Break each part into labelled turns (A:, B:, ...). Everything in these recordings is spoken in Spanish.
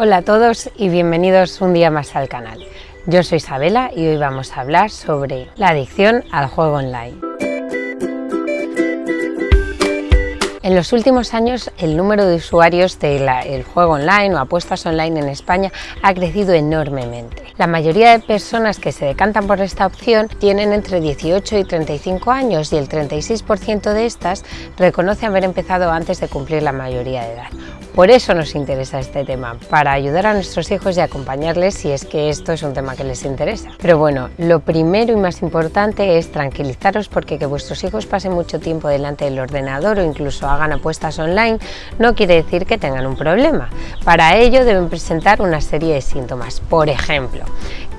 A: Hola a todos y bienvenidos un día más al canal. Yo soy Isabela y hoy vamos a hablar sobre la adicción al juego online. En los últimos años el número de usuarios del juego online o apuestas online en España ha crecido enormemente. La mayoría de personas que se decantan por esta opción tienen entre 18 y 35 años y el 36% de estas reconoce haber empezado antes de cumplir la mayoría de edad. Por eso nos interesa este tema, para ayudar a nuestros hijos y acompañarles si es que esto es un tema que les interesa. Pero bueno, lo primero y más importante es tranquilizaros porque que vuestros hijos pasen mucho tiempo delante del ordenador o incluso hagan apuestas online no quiere decir que tengan un problema. Para ello deben presentar una serie de síntomas. Por ejemplo,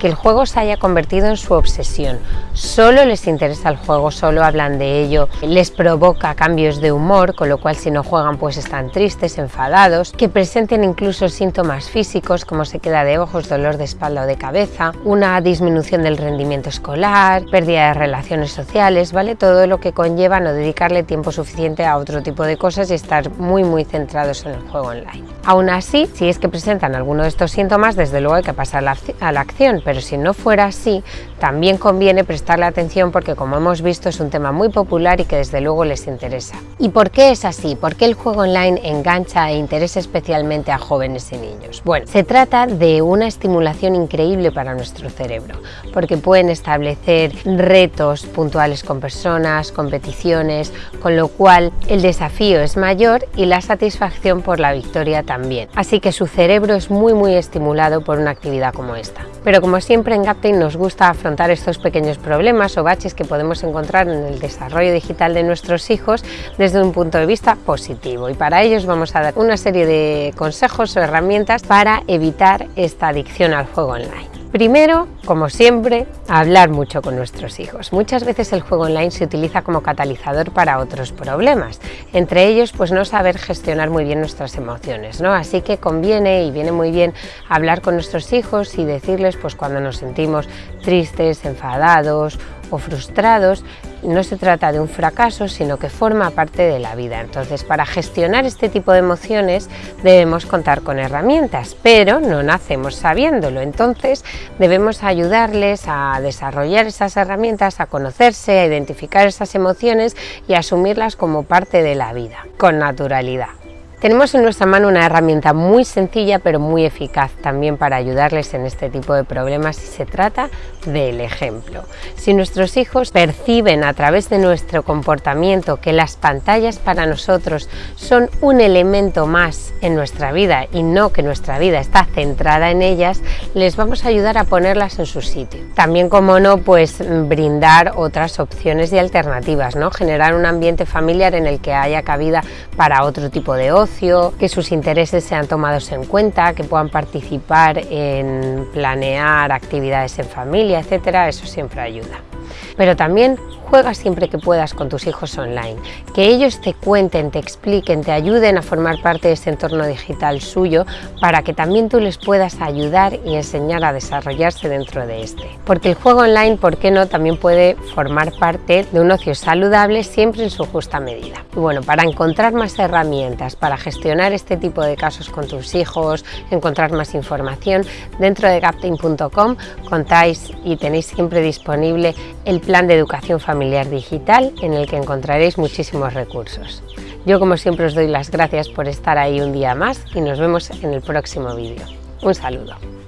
A: que el juego se haya convertido en su obsesión. Solo les interesa el juego, solo hablan de ello, les provoca cambios de humor, con lo cual si no juegan pues están tristes, enfadados, que presenten incluso síntomas físicos como se queda de ojos, dolor de espalda o de cabeza, una disminución del rendimiento escolar, pérdida de relaciones sociales, ¿vale? Todo lo que conlleva no dedicarle tiempo suficiente a otro tipo de cosas y estar muy muy centrados en el juego online. Aún así, si es que presentan alguno de estos síntomas, desde luego hay que pasar a la acción, pero si no fuera así, también conviene prestarle atención porque como hemos visto es un tema muy popular y que desde luego les interesa. ¿Y por qué es así? ¿Por qué el juego online engancha e interesa especialmente a jóvenes y niños? Bueno, se trata de una estimulación increíble para nuestro cerebro, porque pueden establecer retos puntuales con personas, competiciones, con lo cual el desafío es mayor y la satisfacción por la victoria también. Así que su cerebro es muy muy estimulado por una actividad como esta. Pero como siempre en Gaptain nos gusta afrontar estos pequeños problemas o baches que podemos encontrar en el desarrollo digital de nuestros hijos desde un punto de vista positivo y para ellos vamos a dar una serie de consejos o herramientas para evitar esta adicción al juego online. Primero, como siempre, hablar mucho con nuestros hijos. Muchas veces el juego online se utiliza como catalizador para otros problemas, entre ellos pues no saber gestionar muy bien nuestras emociones, ¿no? Así que conviene y viene muy bien hablar con nuestros hijos y decirles pues cuando nos sentimos tristes, enfadados o frustrados, no se trata de un fracaso, sino que forma parte de la vida. Entonces, para gestionar este tipo de emociones debemos contar con herramientas, pero no nacemos sabiéndolo. Entonces, debemos ayudarles a desarrollar esas herramientas, a conocerse, a identificar esas emociones y asumirlas como parte de la vida, con naturalidad. Tenemos en nuestra mano una herramienta muy sencilla pero muy eficaz también para ayudarles en este tipo de problemas y se trata del ejemplo. Si nuestros hijos perciben a través de nuestro comportamiento que las pantallas para nosotros son un elemento más en nuestra vida y no que nuestra vida está centrada en ellas, les vamos a ayudar a ponerlas en su sitio. También, como no, pues brindar otras opciones y alternativas, ¿no? generar un ambiente familiar en el que haya cabida para otro tipo de ocio, que sus intereses sean tomados en cuenta, que puedan participar en planear actividades en familia, etcétera, eso siempre ayuda. Pero también juega siempre que puedas con tus hijos online, que ellos te cuenten, te expliquen, te ayuden a formar parte de ese entorno digital suyo para que también tú les puedas ayudar y enseñar a desarrollarse dentro de este. Porque el juego online, ¿por qué no?, también puede formar parte de un ocio saludable siempre en su justa medida. Y bueno, para encontrar más herramientas, para gestionar este tipo de casos con tus hijos, encontrar más información, dentro de gaptain.com contáis y tenéis siempre disponible el plan de educación familiar digital en el que encontraréis muchísimos recursos. Yo como siempre os doy las gracias por estar ahí un día más y nos vemos en el próximo vídeo. Un saludo.